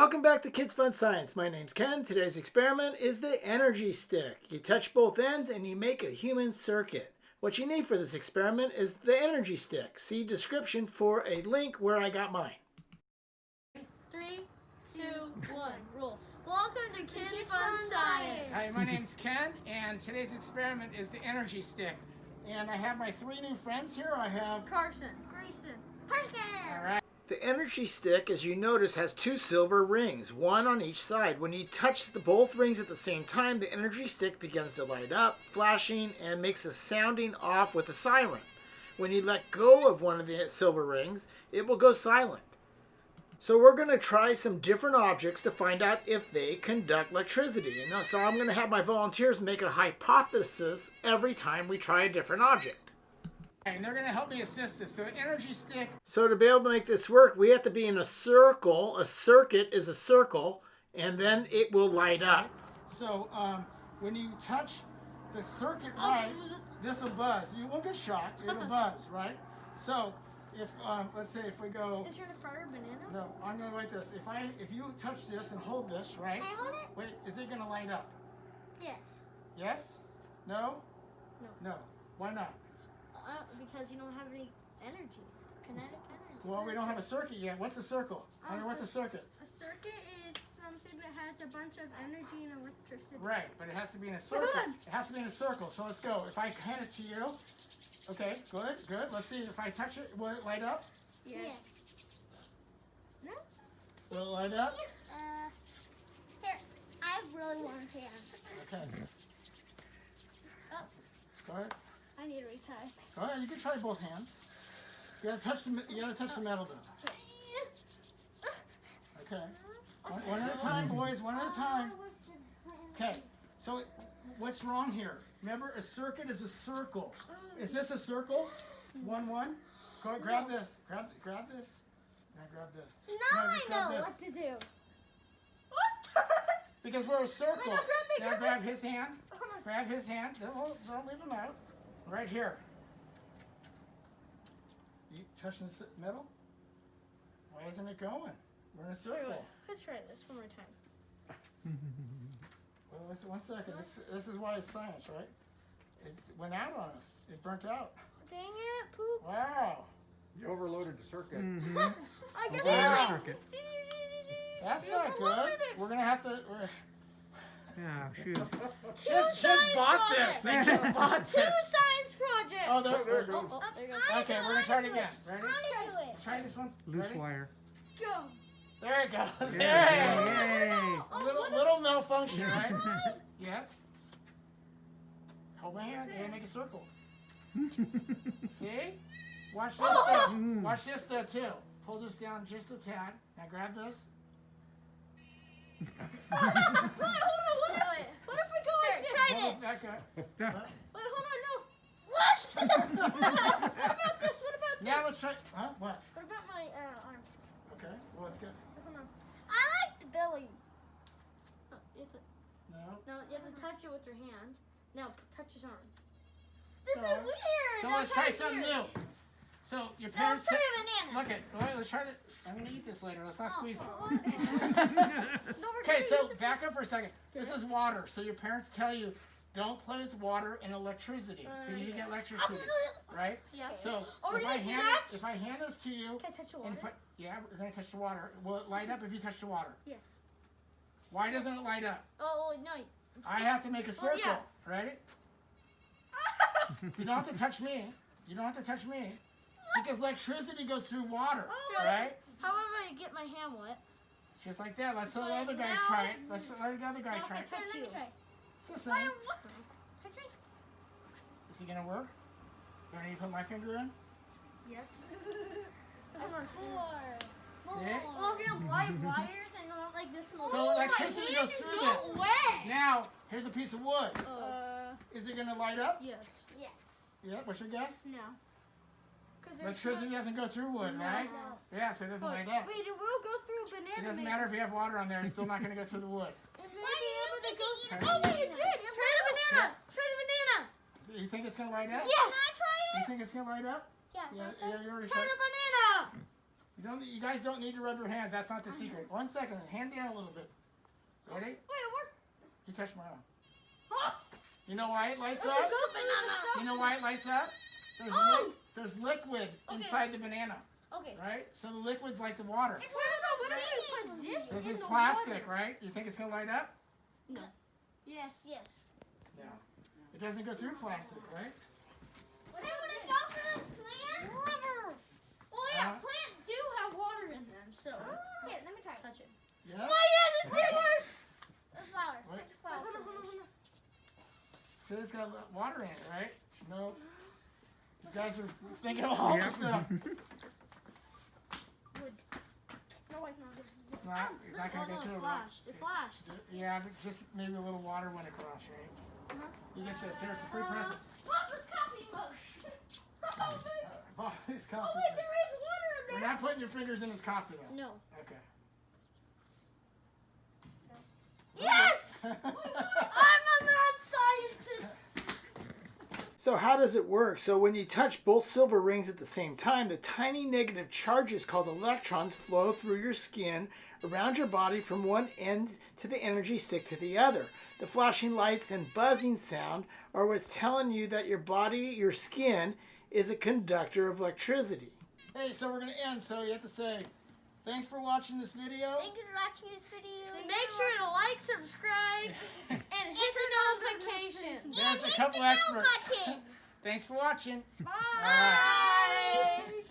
Welcome back to Kids Fun Science. My name's Ken. Today's experiment is the energy stick. You touch both ends and you make a human circuit. What you need for this experiment is the energy stick. See description for a link where I got mine. Three, two, one, roll. Welcome to Kids, Fun, Science. Hi, my name's Ken, and today's experiment is the energy stick. And I have my three new friends here. I have Carson, Grayson, Parker. All right. The energy stick, as you notice, has two silver rings, one on each side. When you touch the both rings at the same time, the energy stick begins to light up, flashing, and makes a sounding off with a siren. When you let go of one of the silver rings, it will go silent. So we're going to try some different objects to find out if they conduct electricity. And so I'm going to have my volunteers make a hypothesis every time we try a different object. And they're going to help me assist this. So energy stick. So to be able to make this work, we have to be in a circle. A circuit is a circle, and then it will light up. So um, when you touch the circuit Oh, light, this this will buzz. You won't get shocked. It'll buzz, right? So if um, let's say if we go. Is there a fire banana? No, I'm gonna light this. If I if you touch this and hold this, right? Can I hold it? Wait, is it gonna light up? Yes. Yes? No? No. No. Why not? Uh, because you don't have any energy, kinetic energy. Well, we don't have a circuit yet. What's a circle? I mean, what's a circuit? A circuit is something that has a bunch of energy and electricity. Right, but it has to be in a circle. on. It has to be in a circle. So let's go. If I hand it to you, okay, good, good. Let's see. If I touch it, will it light up? Yes. No? Will it light up? Uh, here. I really want a hand. Okay. Oh. Go ahead. I need to retie. Go ahead. You can try both hands. You gotta touch the. me- You gotta touch the metal though. Okay. One, one at a time, boys. One at a time. Oh, okay, so what's wrong here? Remember, a circuit is a circle. Um. Is this a circle? One, one? Go grab this. Grab, grab this. Now grab this. Now No, I know this. what to do. Because we're a circle. Now grab me. grab his hand. Oh grab his hand. Don't, don't leave him out. Right here. You touching the metal? Why isn't it going? We're in a circle. Let's try this one more time. Well, listen, one second. This, this is why it's science, right? It went out on us. It burnt out. Oh, dang it, poop. Wow. You overloaded the circuit. Mm-hmm. I can Wow. feel Circuit. That's You not good. it. We're gonna have to. We're- Yeah, shoot. Just, just science bought projects. this. I just bought Two this. science projects. Oh, there, there it Oh, oh, there you Okay, we're gonna try it again. Ready? go. I do it. Try this one. Loose Ready? wire. Go. There it goes. Yay! Oh, hey. Yay! A little, little malfunction, right? Yeah. Hold my hand and make a circle. See? Watch this. though. Watch this though too. Pull this down just a tad. Now grab this. Oh, Wait, hold on. What if, what if we go like this? Try this this. back up. Wait, hold on. No. What? what about this? What about this? Now let's try. Huh? What? What about my uh, arm? Okay. Well, let's get. Hold on. I like the belly. Oh, you have to, No. no, you have to touch it with your hand. Now p- touch his arm. This So- is weird. So Now let's try it something new. So your No, parents. try a banana. Look at. Wait, let's try it. I'm gonna eat this later. Let's not squeeze it. Oh, Okay, so use it for- back up for a second. This is water. So your parents tell you don't play with water and electricity uh, because you get electrocuted, right? Yeah. So Are if I hand it, if I hand this to you, Can I touch the water? and I, yeah, we're gonna touch the water. Will it light up if you touch the water? yes. Why doesn't it light up? Oh, oh no. I have to make a oh, circle. yeah. Ready? You don't have to touch me. You don't have to touch me because electricity goes through water, Oh, right? However, I get my hand wet. It's just like that. Let's let the other guys now- try it. Let's let the other guy try it. I touch you. It's the same. Touch me. Is it gonna work? Do I need to put my finger in? Yes. Come on. Four. See? Well, if you have live wires and not like this. So electricity goes through this. No Way. Now, here's a piece of wood. Uh, Is it gonna light up? yes. Yes. Yeah, what's your guess? No. Cause Electricity doesn't go through wood, right? No. Yeah, so it doesn't light up. Wait, it will go through a banana. It doesn't matter if you have water on there, it's still not gonna go through the wood. It may be able to go Try through. Oh, wait, it did. It Try the banana. Try the banana. You think it's gonna light up? Yes. Can I try You think it's gonna light up? Yeah. Yeah, yeah, you already Try the banana. You don't. You guys don't need to rub your hands. That's not the secret. One second. Hand down a little bit. Ready? Wait, what? You touched my arm. You know why it lights Okay, up? go banana. You know why it lights up? There's, Oh! li- there's liquid Okay. inside the banana, Okay. right? So the liquid's like the water. Wait, what if we put this This is plastic, water? right? You think it's gonna light up? No. Yes. Yes. No. It doesn't go through plastic, right? What hey, would it go for those plants? Rubber. Well, yeah, Uh-huh. plants do have water in them, so. Here, let me try. Touch it. Yeah. Oh, yes, it did work. The flowers. What? Touch the flowers. So it's got water in it, right? No. These guys are thinking of all this stuff. Wood. No, wait, no, this is. It's not, it's not Oh, gonna no, get to it it. flashed. It flashed. Yeah, just maybe a little water went across, right? Uh-huh. You get your seriously free Uh, present. Papa's coffee mug. oh, wait. Oh, his Oh, wait, there is water in there. You're not putting your fingers in his coffee though. No. Okay. Yes! I'm a mad scientist. So how does it work? So when you touch both silver rings at the same time, the tiny negative charges called electrons flow through your skin around your body from one end to the energy stick to the other. The flashing lights and buzzing sound are what's telling you that your body, your skin, is a conductor of electricity. Hey, so we're gonna end. So you have to say, thanks for watching this video. Thank you for watching this video. Make sure to like, subscribe, and hit the notification. There's a couple experts. Thanks for watching. Bye.